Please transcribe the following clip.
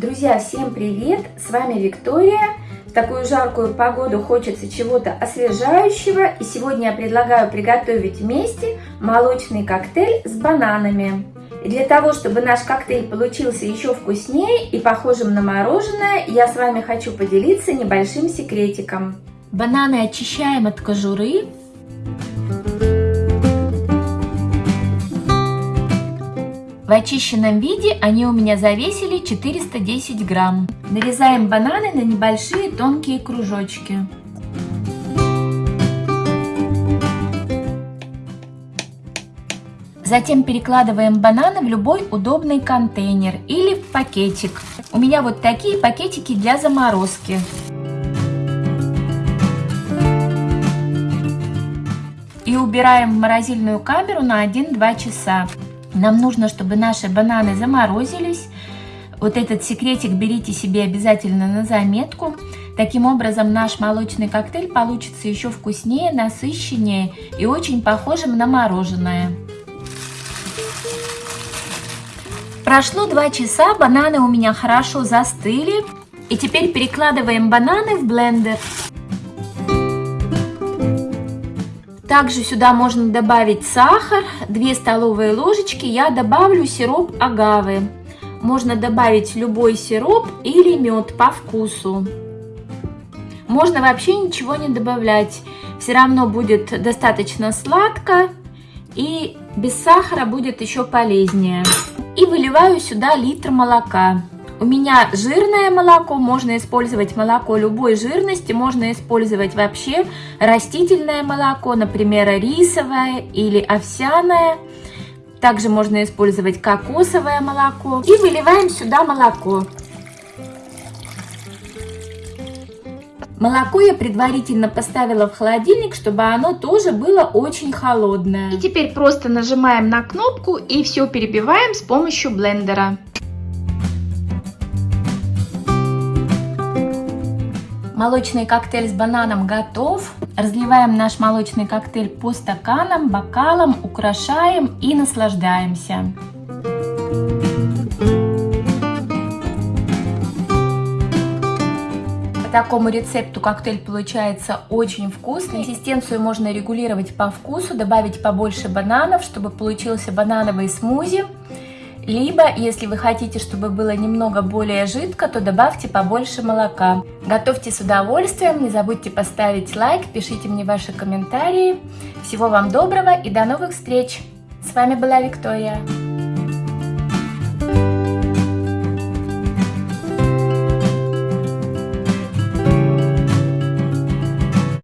Друзья, всем привет! С вами Виктория. В такую жаркую погоду хочется чего-то освежающего. И сегодня я предлагаю приготовить вместе молочный коктейль с бананами. И для того, чтобы наш коктейль получился еще вкуснее и похожим на мороженое, я с вами хочу поделиться небольшим секретиком. Бананы очищаем от кожуры. В очищенном виде они у меня завесили 410 грамм. Нарезаем бананы на небольшие тонкие кружочки. Затем перекладываем бананы в любой удобный контейнер или в пакетик. У меня вот такие пакетики для заморозки. И убираем в морозильную камеру на 1-2 часа. Нам нужно, чтобы наши бананы заморозились. Вот этот секретик берите себе обязательно на заметку. Таким образом наш молочный коктейль получится еще вкуснее, насыщеннее и очень похожим на мороженое. Прошло 2 часа, бананы у меня хорошо застыли. И теперь перекладываем бананы в блендер. Также сюда можно добавить сахар, 2 столовые ложечки. Я добавлю сироп агавы. Можно добавить любой сироп или мед по вкусу. Можно вообще ничего не добавлять. Все равно будет достаточно сладко и без сахара будет еще полезнее. И выливаю сюда литр молока. У меня жирное молоко, можно использовать молоко любой жирности, можно использовать вообще растительное молоко, например, рисовое или овсяное. Также можно использовать кокосовое молоко. И выливаем сюда молоко. Молоко я предварительно поставила в холодильник, чтобы оно тоже было очень холодное. И теперь просто нажимаем на кнопку и все перебиваем с помощью блендера. Молочный коктейль с бананом готов. Разливаем наш молочный коктейль по стаканам, бокалам, украшаем и наслаждаемся. По такому рецепту коктейль получается очень вкусный. Консистенцию можно регулировать по вкусу, добавить побольше бананов, чтобы получился банановый смузи. Либо, если вы хотите, чтобы было немного более жидко, то добавьте побольше молока. Готовьте с удовольствием, не забудьте поставить лайк, пишите мне ваши комментарии. Всего вам доброго и до новых встреч! С вами была Виктория.